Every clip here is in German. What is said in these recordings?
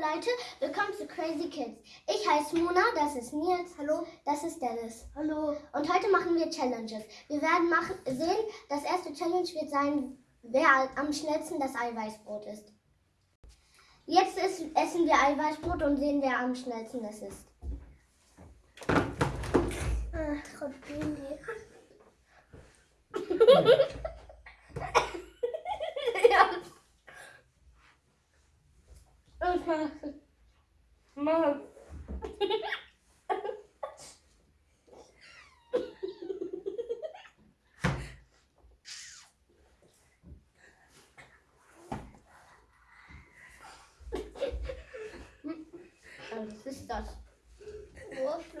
Leute, willkommen zu Crazy Kids. Ich heiße Mona, das ist Nils, hallo, das ist Dennis. Hallo. Und heute machen wir Challenges. Wir werden machen, sehen, das erste Challenge wird sein, wer am schnellsten das Eiweißbrot isst. Jetzt ist, essen wir Eiweißbrot und sehen, wer am schnellsten es ist. Ach, Gott, Baby. ja. Mann. Was ist das? Brauchst du.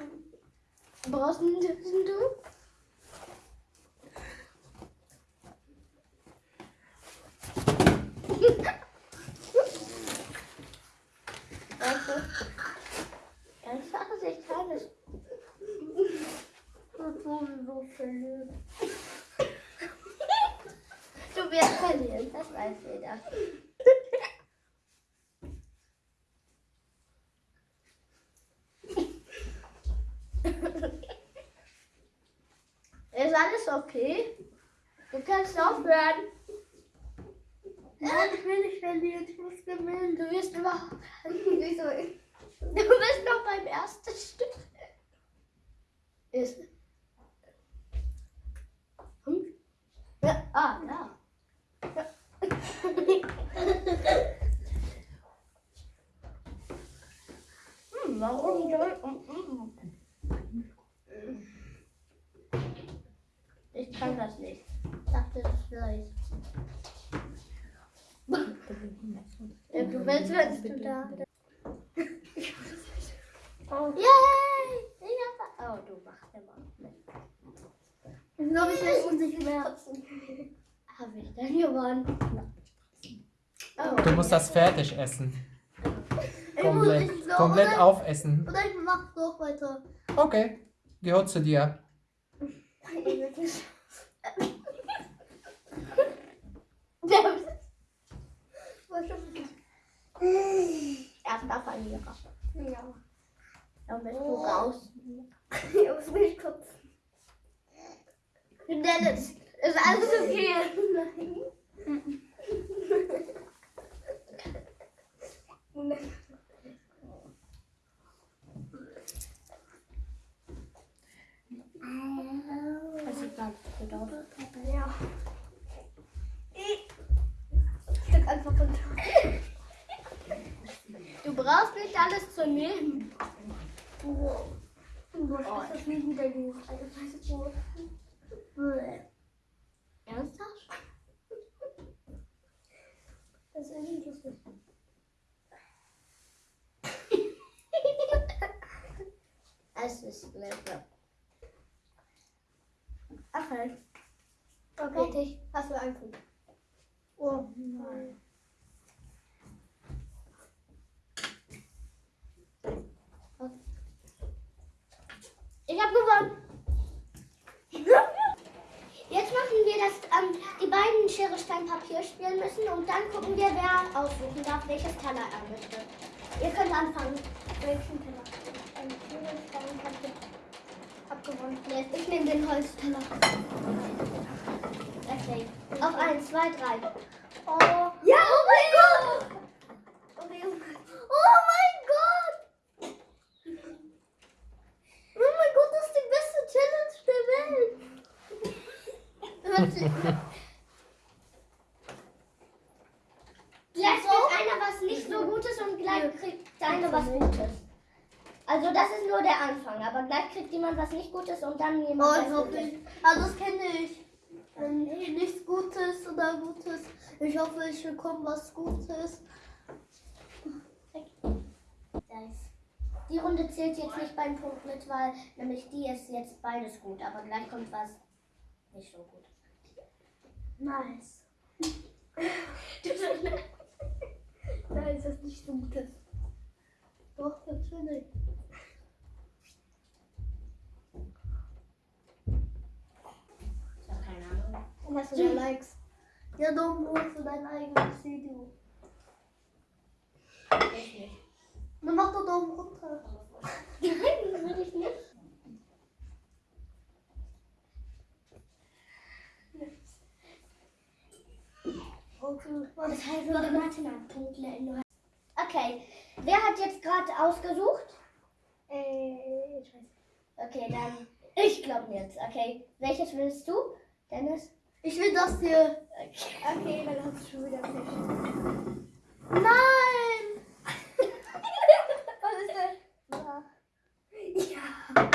Ganz ich kann es. So verliebt. Du wirst verlieren, das weiß jeder. Ist alles okay? Du kannst aufhören. Nein, ich will nicht verlieren, ich muss gewinnen. Du wirst überhaupt. Wieso? Du bist noch beim ersten Stück. Ist. Hm? Ja, ah, da. Ja. hm, warum soll. hm, Ich kann das nicht. Ich dachte, das vielleicht. Ja, du willst, wenn du da. Oh. Yay! Ich hab, oh, du machst immer mit. Ich ich weiß nicht mehr. Habe ich dann gewonnen? Oh. Du musst das fertig essen. Ich muss- Komplett, ich glaube, komplett oder- aufessen. Oder ich mach doch weiter. Okay, gehört zu dir. Was schon Erster Verlierer. Ja. Dann bist du raus. Ich muss mich kurz. Dennis, ist alles okay? Das sieht ganz gut aus. Ja. Stück einfach runter. Du brauchst nicht alles zu nehmen. Du hast das nicht wieder gemacht. Ernsthaft? Das ist nicht lustig. Es ist lecker. Okay. Okay. Fertig. Hast du einen Oh nein. Ich habe gewonnen. Jetzt machen wir das, ähm, die beiden Schere, Stein, Papier spielen müssen und dann gucken wir, wer aussuchen darf, welches Teller er möchte. Ihr könnt anfangen. Welchen Teller? Ein Schere, Stein, Papier. Hab gewonnen. Jetzt, ich nehme den Holzteller. Okay. Auf eins, zwei, drei. Oh mein Gott! Okay. Oh mein Gott! Oh mein Gott, das ist die beste Challenge der Welt. Hört sich- Gleich kriegt einer was nicht so Gutes und gleich kriegt der eine was Gutes. Also das ist nur der Anfang, aber gleich kriegt jemand was nicht Gutes und dann Oh, jemand ich was hoffe Gutes. Also das kenne ich. Wenn nichts Gutes oder Gutes. Ich hoffe, ich bekomme was Gutes. Nice. Die Runde zählt jetzt nicht beim Punkt mit, weil nämlich die ist jetzt beides gut, aber gleich kommt was nicht so gut. Nice. Nein, ist das nicht so Gutes. Doch, natürlich. Ich habe keine Ahnung. Und hast du Likes? Ja, dumm, du hast du dein eigenes Video. Ich nicht. komm runter. Nein, das will ich nicht. Okay. Das heißt, wir Martin hat Punkte in Nur- Okay, wer hat jetzt gerade ausgesucht? Äh, ich weiß. Okay, dann ich glaube jetzt. Okay, welches willst du, Dennis? Ich will das hier. Okay, dann hast du schon wieder Pech. Nein! Was ist das? Ja.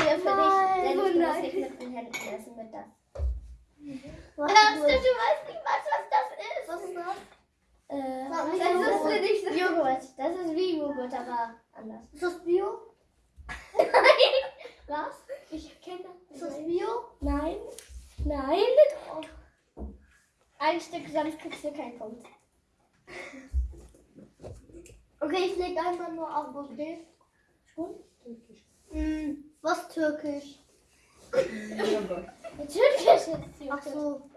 Hier für Nein, dich. Dennis, oh du musst nein. nicht mit den Händen essen mit das. Was Ernst, du ist das? weißt nicht, was, was das ist. Was ist das? Äh, das Joghurt. ist nicht so Joghurt. Das ist wie Joghurt, aber anders. Ist das Bio? Was? Ich kenne Ist das. das nicht. Bio? Nein. Nein. Ein Stück, sonst kriegst du keinen Punkt. Okay, ich leg einfach nur ab, okay? Schon? Hm, was türkisch? Natürlich ist es Ach so.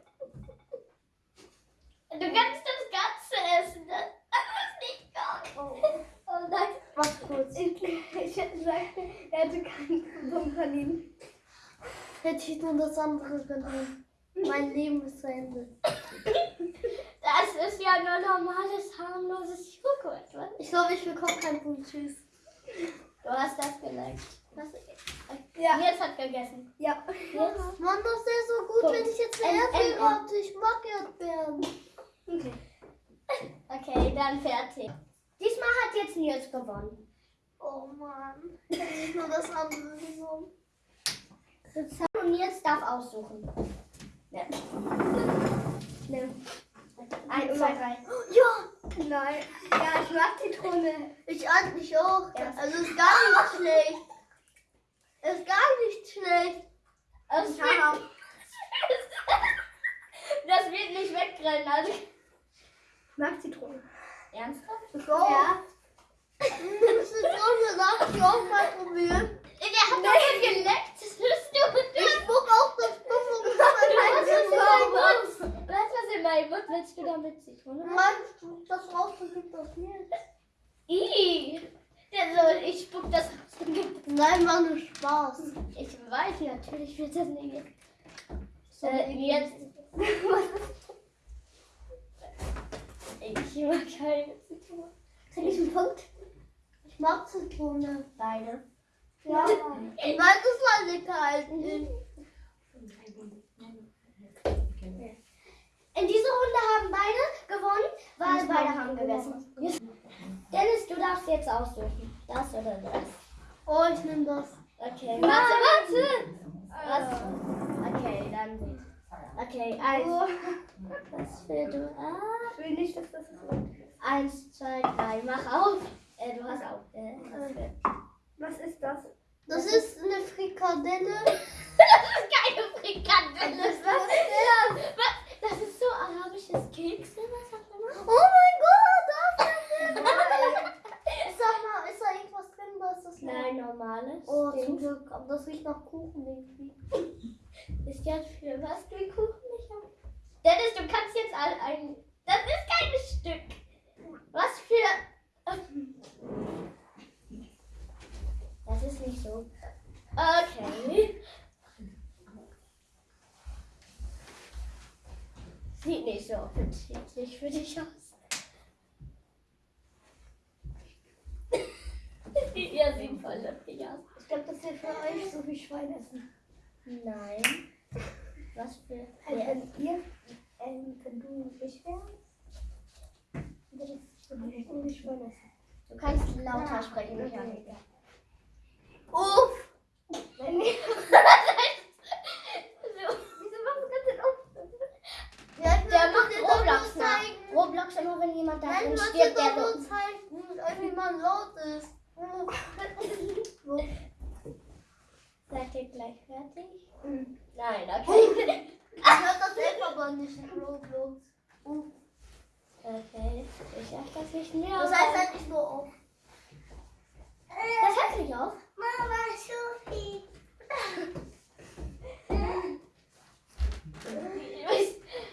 Du kannst das Ganze essen. Das ist nicht gut. Oh. Oh nein. Was kurz. Ich, ich hätte gesagt, er hätte keinen Punkt verdient. Hätte ich nur das andere genommen. Mein Leben ist zu Ende. Das ist ja nur normales, harmloses Joghurt. Was? Ich glaube, ich bekomme keinen Punkt. Tschüss. Du hast das geliked. Was? Ja. Nils hat gegessen. Ja. Nils? Mann, das wäre so gut, Punkt. wenn ich jetzt eine Erdbeere. Ich mag Erdbeeren. Okay. Okay, dann fertig. Diesmal hat jetzt Nils gewonnen. Oh Mann. Ich hätte nur das andere genommen. Und Nils darf aussuchen. Ja. Nimm. Eins, zwei, drei. Ja. Nein. Ja, ich mag Zitrone. Ich eigentlich auch. Ja. Also ist gar nicht schlecht. Ist gar nicht schlecht. Das Ja. wird, das wird nicht wegrennen. Also. Ich mag Zitrone. Ernsthaft? Auch. Ja. Das ist so gesagt, ich auch mal probieren. Der hat doch schon geleckt. Das bist du. Ich spuck auch das ist in meinem Mund? Was ist in meinem Mund? Willst du damit Zitrone? Du, das rausgekriegt das nicht? Ih. Der so, ich spuck das raus. Nein, war nur Spaß. Ich weiß, natürlich wird das nicht. So, Äh, jetzt. ich mag keine Zitrone. Krieg ich einen Punkt? Ich mag Zitrone. Beide. Ja. Nein, das war lecker In dieser Runde haben beide gewonnen, weil beide haben gegessen. Dennis, du darfst jetzt aussuchen. Das oder das. Oh, ich nehme das. Okay, warte, warte. Was? Okay, dann nicht. Okay, eins. Was will du? Ah. Ich will nicht, dass das so Eins, zwei, drei. Mach auf. Äh, du hast auf. Äh, was will- Was ist das? Das ist eine Frikadelle. Das ist keine Frikadelle. Was ist das? Das ist so arabisches Keks. Oh mein Gott, das ist geil. Sag mal, ist da irgendwas drin, was das Nein, normales. Oh, zum Glück. Aber das riecht nach Kuchen irgendwie. Ist ja für was für Kuchen ich habe. Dennis, du kannst jetzt all ein. Das ist kein Stück. Was für. Das ist nicht so. Okay. Sieht nicht so appetitlich für dich aus. Ihr sieht voll lustig aus. Ich glaube, das wird für euch so wie Schwein essen. Nein. Was für. Also, wenn ihr, ähm, wenn du mich wärst, würde ich so wie Schwein essen. Du kannst lauter sprechen, Michael. Uff! Wenn wir- so. Wieso machst du das denn auf? Ja, ich Der will macht dir doch Roblox nur nach. zeigen. Roblox immer, wenn jemand da Nein, stirbt, der so. zeigen, wie man laut ist. Seid ihr gleich fertig? Nein, okay. Ich hör das selber aber nicht in Roblox. Uff. Okay, ich sag das nicht mehr. Das heißt halt nicht nur auf. das heißt nicht auf. Mama, Sophie.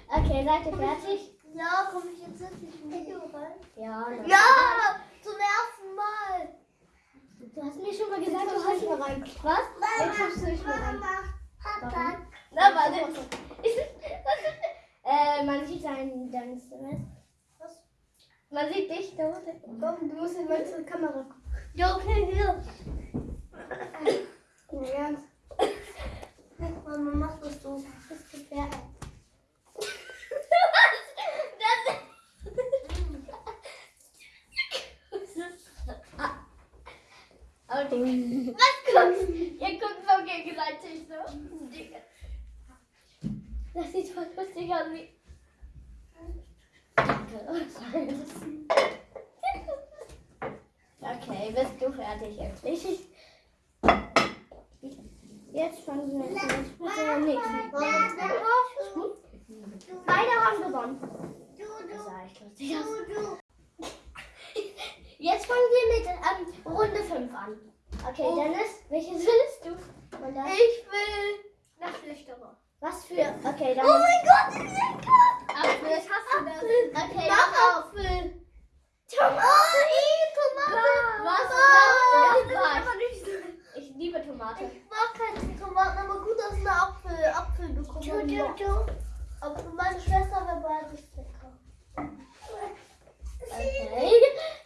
Okay, seid ihr fertig? Ja, komm ich jetzt endlich in Video rein? Ja. dann- Ja, zum ersten Mal. mal gesagt, du hast mal rein. Was? Jetzt hast du nicht mehr rein. Na, warte. Was äh, man sieht dein, dein Instrument. Was? Man sieht dich da unten. Komm, du musst in meine Kamera gucken. Ja, okay, hier. Ja. Mama, mach das so. Das ist gefährlich. Okay. Was guckst Ihr guckt so gegenseitig so. Das sieht voll lustig aus wie. Okay, bist du fertig jetzt? Ich, jetzt fangen wir mit der nächsten. Beide haben gewonnen. Das sah echt lustig aus. Jetzt fangen wir mit ähm, Runde 5 an. Okay, Oh. Dennis, welches willst du? Ich will nach Flüchterer. was für? Okay, dann. Oh mein Gott, ich lecker! Apfel. Ich hasse das. Okay, Mach auf. Apfel. Tomaten. Oh, Tomate. Was? Das nicht so. Ich liebe Tomate. Ich mag keine Tomaten, aber gut, dass eine Apfel, Apfel bekommen. Du, du, du. Aber meine Schwester wäre beides lecker. Okay. Mir. Das sieht man.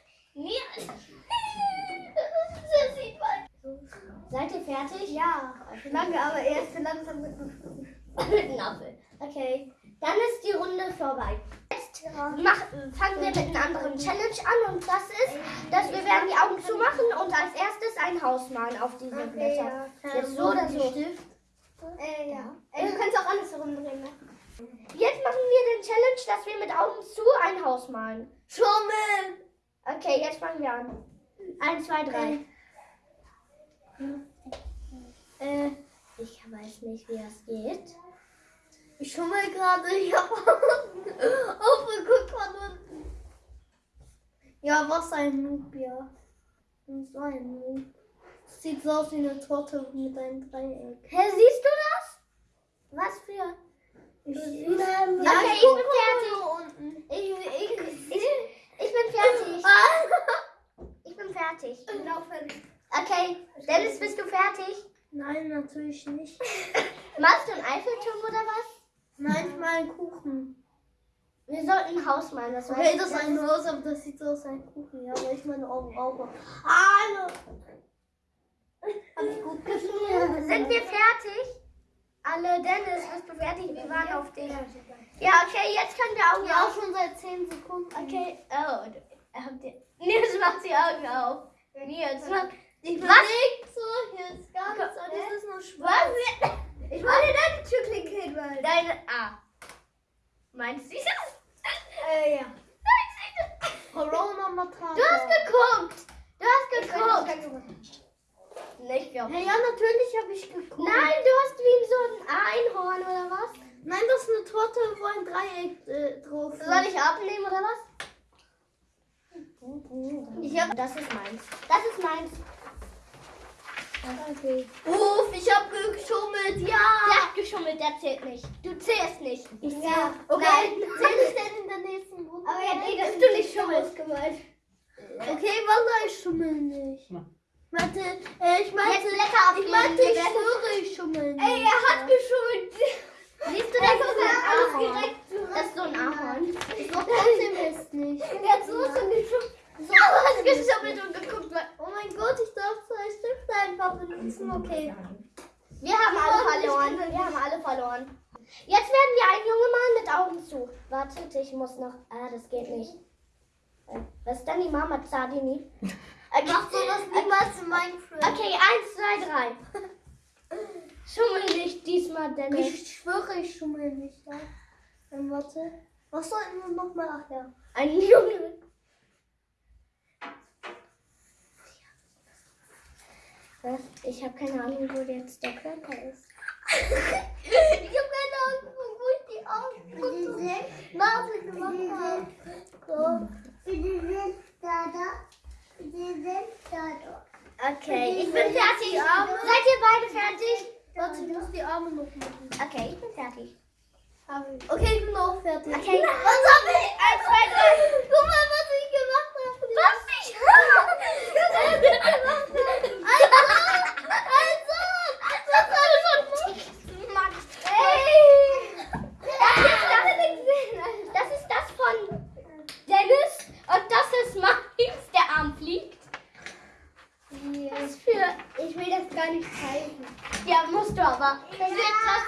Seid ihr fertig? Ja, lange, aber erst langsam mit einem Apfel. Okay. Dann ist die Runde vorbei. Jetzt Ja. mach, fangen wir mit einer anderen Challenge an und das ist, dass wir werden die Augen zumachen und als erstes ein Haus malen auf diese Blätter. Jetzt so oder so. Äh, ja. Ey, du kannst auch alles herumdrehen, ne? Jetzt machen wir den Challenge, dass wir mit Augen zu ein Haus malen. Schummel! Okay, jetzt fangen wir an. Eins, zwei, drei. Äh, ich weiß nicht, wie das geht. Ich schummel gerade, ich hab aufgeguckt von unten. Ja, was ein Noob, ja. So ein Noob. Sieht so aus wie eine Torte mit einem Dreieck. Hä, siehst du das? Was für... Ich, Okay, ich, ja, ich guck bin mal fertig. unten. Ich, ich, ich, ich bin fertig. Ich bin fertig. Ich bin auch fertig. Okay, Dennis, bist du fertig? Nein, natürlich nicht. Malst du einen Eiffelturm oder was? Nein, ich mal einen Kuchen. Wir sollten ein Haus malen, das Okay, das ist ein Haus, aber das sieht so aus wie ein Kuchen. Ja, aber ich meine Augen auch. Hallo! Hab ich gut geschrieben? Sind wir fertig? Alle, Dennis, bist du fertig? Wir waren auf dich. Ja, okay, jetzt können wir Augen Ja, auf. schon seit 10 Sekunden. Okay, oh, habt ihr... Nils macht die Augen auf. Nils macht... Ich Was? so, hier ist gar nichts, Hä? alles ist nur schwarz. Was? Ich meine deine Türklinke hinweisen. Deine... Ah. Meinst du das? Äh, ja. Nein, Corona Matata. Du hast geguckt. Du hast geguckt. Nicht glaub. Ja, ja, natürlich habe ich geguckt. Nein, du hast wie so ein Einhorn oder was? Nein, das ist eine Torte, wo ein Dreieck äh, drauf ist. Soll ich abnehmen oder was? Ich hab- Das ist meins. Das ist meins. Okay. Uff, ich habe geschummelt, ja. Der hat geschummelt, der zählt nicht. Du zählst nicht. Ich zähl. Ja, Okay. Nein, zähl ich denn in der nächsten Runde? Aber jetzt eh, dass du nicht schummelst. gemeint. Okay, Wallah, ich schummel nicht. Na. Warte, äh, ich meinte, Jetzt Blätter auf ich die meinte, ich Blätter. schwöre, ich schummel nicht. Ey, er hat geschummelt. Siehst du, das ist ein alles Ahorn. Das ist so ein Ahorn. Ich glaube trotzdem es nicht. Er hat so schon geschummelt. So was geschummelt und geguckt. Oh mein Gott, ich darf zwei Stifte einfach benutzen. Okay. Wir haben alle verloren. Wir haben alle verloren. Jetzt werden wir einen Junge malen mit Augen zu. Wartet, ich muss noch. Ah, das geht nicht. Äh, Was ist denn die Mama Zadini? Okay. Mach sowas niemals in Minecraft. Okay, eins, zwei, drei. Schummel nicht diesmal, Dennis. Ich schwöre, ich schummel nicht. Ja. Dann warte. Was sollten wir nochmal? Ach ja. Ein Junge. Was? Ich habe keine Ahnung, wo jetzt der Körper ist. ich habe keine Ahnung, wo ich die Augen Nase gemacht habe. So. Okay, ich bin fertig. Seid ihr beide fertig? Warte, ich muss die Arme noch machen. Okay, ich bin fertig. Okay, ich bin auch fertig. Okay. Was hab ich? Eins, zwei, drei. Guck mal, was ich gemacht habe. Was nicht? Eins, Ich will das gar nicht zeigen. Ja, musst du aber. Das wird krass.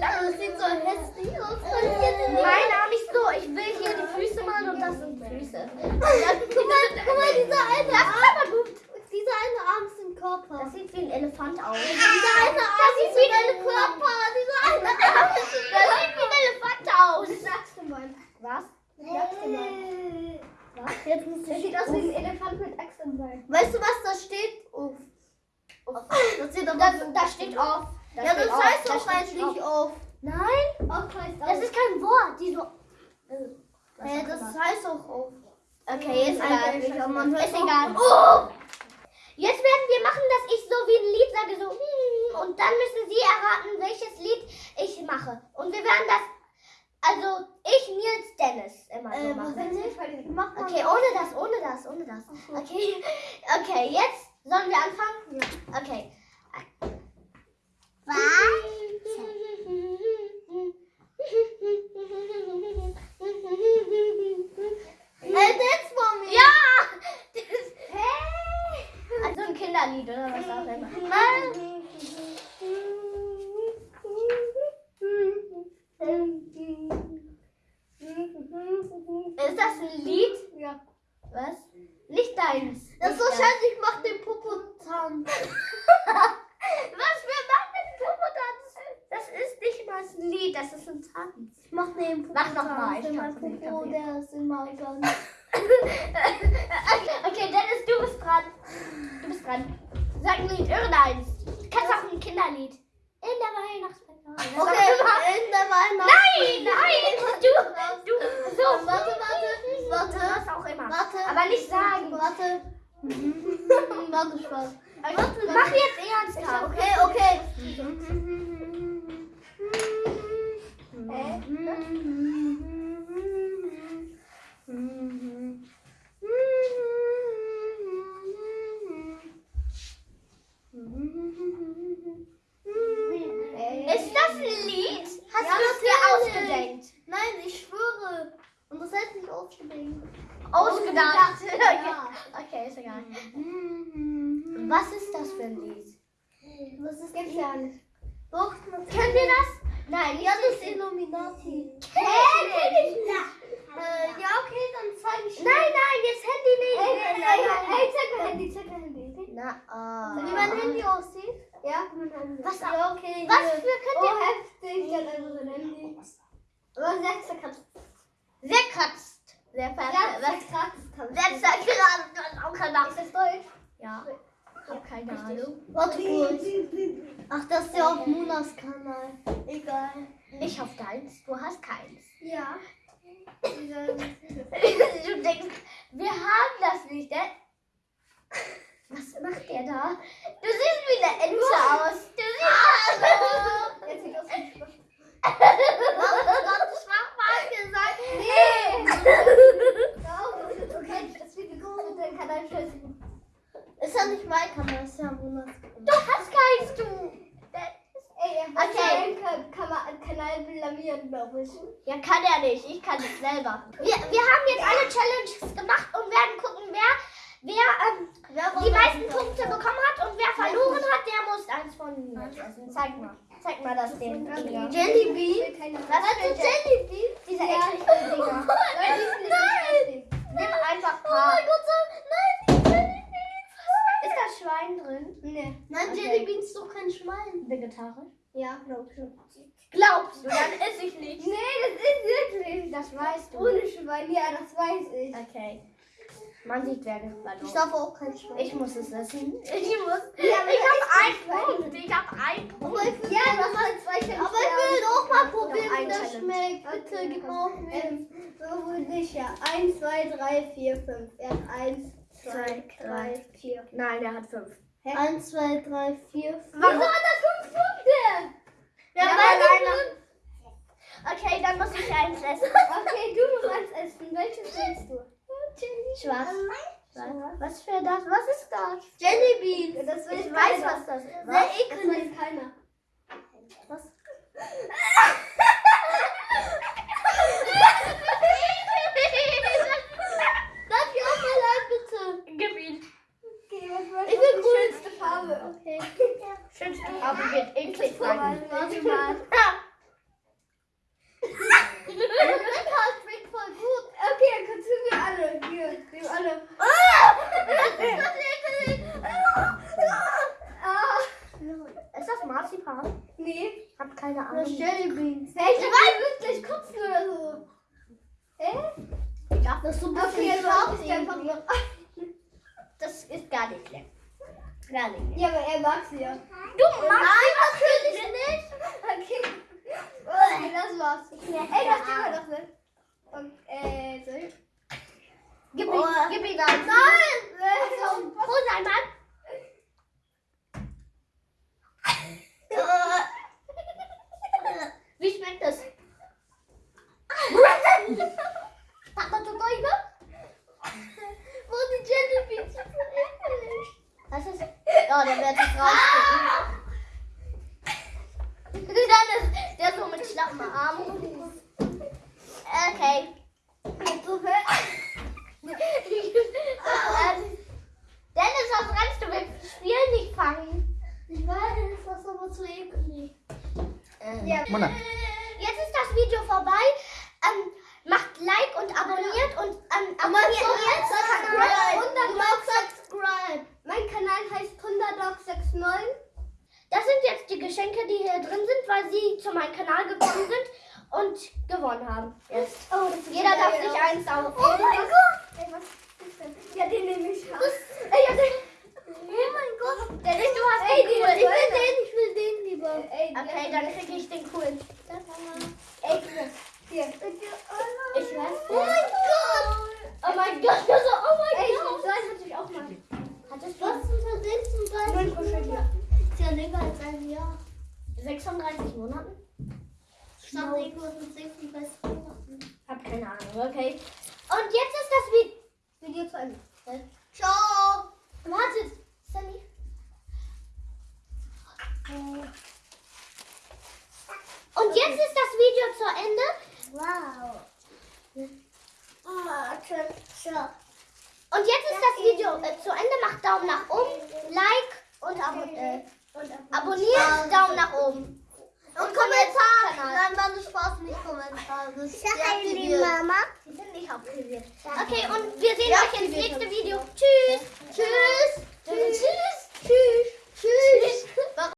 Das sieht so hässlich aus. Kann ich jetzt nicht- Mein Arm ist so. Ich will hier die Füße malen und das sind Füße. Guck mal, guck mal, dieser eine Das ist Arm. aber gut. Dieser eine Arm ist ein Körper. Das sieht wie ein Elefant aus. Dieser eine Arm sieht ist wie wie ein ein Körper. Dieser eine Arm ist ein Das sieht wie ein Elefant aus. Sagst du mal. Was? Sagst du mal. Was? Jetzt musst du Das sieht aus wie ein Elefant mit Axt im Bein. Weißt du, was da steht? Uff. Das steht Das, aber da steht auf. Da Ja, steht das auf. heißt Da auch steht eigentlich auf. auf. Nein, Auf heißt das ist kein Wort. Die so. Ja, das heißt auch auf. Okay, ist egal. Ist egal. Oh! Jetzt werden wir machen, dass ich so wie ein Lied sage, so hm, und dann müssen Sie erraten, welches Lied ich mache. Und wir werden das, also ich, Nils, Dennis immer so Äh, machen. das? Mach. Okay, ohne das, ohne das, ohne das. Okay, okay, jetzt sollen wir anfangen? Ja. Okay. Kinderlied oder was auch immer. Ist das ein Lied? Ja. Was? Nicht deins. Das ist Nicht wahrscheinlich macht den Popo-Zahn. Was für macht denn Popotanz? Das ist nicht mal ein Lied, das ist ein Tanz. Ich mach den Popo. Mach noch mal, ich Mein kann's nicht, Popo, okay. der ist immer ganz. okay, Dennis, du bist dran. Du bist dran. Sag ein Lied, irgendeins. Du kannst auch ein Kinderlied. In der Weihnachtszeit. Okay, in der Weihnacht. Nein, nein, du, du, so. Warte, warte, warte. Was auch immer. Warte. Aber nicht sagen. Warte. Warte, Spaß. Warte, mach jetzt ernsthaft. Okay, okay. Ist das ein Lied? Hast Ja, du es dir natürlich. ausgedenkt? Nein, ich schwöre. Und das heißt nicht ausgedenkt. Ausgedacht. Ja. Okay, ist egal. Was ist das für ein Lied? Das ist gibt's ja nicht. Doch, das Kennen wir das? Nein, Ja, das ist Illuminati. Hä, kenn ich nicht. Äh, ja, okay, dann zeige ich Nein, nein, jetzt Handy nicht. Ey, Nein, ey, nein, ey, nein. ey, zeig mal Handy, zeig mal Handy. Na, ah. Wie mein Handy aussieht? Ja, mein Handy. Was- ja, okay. Was für könnt Oh, ihr... heftig, der hat einfach sein Handy. Aber sehr zerkratzt. Sehr kratzt. Sehr Ja, ver... zerkratzt. Sehr zerkratzt. Du hast auch keine Ist das Deutsch? Ja. Ich hab keine Ahnung. Warte kurz. Ach, das ist ja auf Munas Kanal. Egal. Ich hoffe deins. Du hast keins. Ja. du denkst, wir haben das nicht, ne? Was macht der da? Du siehst wie eine Ente aus. Du siehst Jetzt sieht das nicht schlecht. Was schwach mal gesagt? Ja, okay, das wird gegoogelt dann kann ein Scheißen. Ist ja nicht mein Kanal, ist ja Kanal. Du hast keins, du. Ey, er Okay. okay. seinen Kanal, Kanal blamieren, glaube ich. Ja, kann er nicht. Ich kann es selber. Wir, wir haben jetzt alle Challenges gemacht und werden gucken, wer, wer ähm, die meisten Punkte bekommen hat und wer verloren hat, der muss eins von mir essen. Zeig mal. Zeig mal das Dinger. Jellybean? Was für Jellybean? Diese ekligen Dinger. Nein! Nimm einfach Oh mein Gott, so, nein, die Jellybeans! Ist das Schwein drin? Nee. Nein, Okay. Jellybeans ist doch kein Schwein. Vegetarisch? Ja, glaub schon. Glaubst du, dann esse ich nicht. Nee, das ist wirklich. Das weißt du. Ohne Schwein, ja, das weiß ich. Okay. Man sieht, wer Ich verloren. darf auch kein Schwein. Ich muss es essen. Ich muss. Ja, ich das habe einen nicht Punkt. Ich habe einen Punkt. Aber ich will, ja, das war zwei Challenge Aber ich will auch mal probieren, wie ein das schmeckt. Bitte, gib mal auf mir. So ich ja. 1, 2, 3, 4, 5. Er hat 1, 2, 3, 4. Nein, der hat fünf. 1, 2, 3, 4, 5. Warum? Wieso hat er 5 Punkte? Ja, Ja, einer- Okay, dann muss ich eins essen. Okay, du musst eins essen. Welches willst du? Schwarz. Was? Für das? Was ist das? Jellybeans. Das will Ich weiß, was das ist. Sehr eklig. Das weiß keiner. Was? Darf ich auch mal ein, bitte? Gib ihn. Ich will coolste Farbe. Okay. Mann. Das schmeckt voll gut. Okay, dann kannst du mir alle. Hier, wir alle. Ah, Ist das Marzipan? nee, Hab keine das Ahnung. ist Jelly Beans. Hey, ich war wirklich kotzen oder so. Hä? Ich dachte, das ist so ein Okay, bisschen jetzt scharf mach ich einfach irgendwie. noch. Das ist gar nicht lecker. Gar nicht lecker. Ja, aber er mag sie ja. Du magst natürlich nicht. Okay. Okay, das war's. Ey, nicht. Und, äh, so. Gib Oh. ihm, gib ihm das. Nein! Hol sein Mann. Wie schmeckt das? Papa, du Gäube? Wo die Jellybeans. Was ist? Ja, der wird sich rausgucken. Dann ist der so mit schlappen Armen. Okay. So fett. Ähm, Dennis, was rennst du? Wir spielen nicht fangen. Ich weiß, das ist aber zu eklig. Ja. Mona. Jetzt ist das Video vorbei. Ähm, macht Like und abonniert und ähm, abonniert Subscribe. jetzt Kanal. Underdog subscribe. Mein Kanal heißt Underdog69. Das sind jetzt die Geschenke, die hier drin sind, weil sie zu meinem Kanal gekommen sind und gewonnen haben. Jetzt. Oh, das ist Jeder darf sich eins auf. Oh mein Gott. Ey, was ist denn? Ja, den nehme ich. Ey, ja, den. Oh mein Gott. Dennis, du hast Ey, den cool. ich will den, ich will den lieber. Ey, Okay, dann kriege ich den coolen. Ey, hier. Hier. Ich weiß. Oh mein Gott. Oh mein Gott, also, oh mein Ey, Gott. einen hatte ich auch mal. Hattest Was du zum Nur ein Kuscheltier. Ist ja länger als ein Jahr. 36 Monaten? Stand irgendwas mit 36 Monaten. Hab keine Ahnung, okay. Und jetzt ist das Video. Video zu Ende. Ciao. Wartet, Sunny. Und jetzt ist das Video zu Ende. Wow. Ah, ciao. Und jetzt ist das Video äh, zu Ende. Macht Daumen nach oben, Like und abo äh, abonniert, Daumen nach oben. Und Kommentare. Nein, war nur Spaß, nicht Kommentare. Ich sag liebe Mama. Die sind nicht aktiviert. Okay, und wir sehen euch ins nächste Video. Tschüss. Tschüss. Tschüss. Tschüss. Tschüss.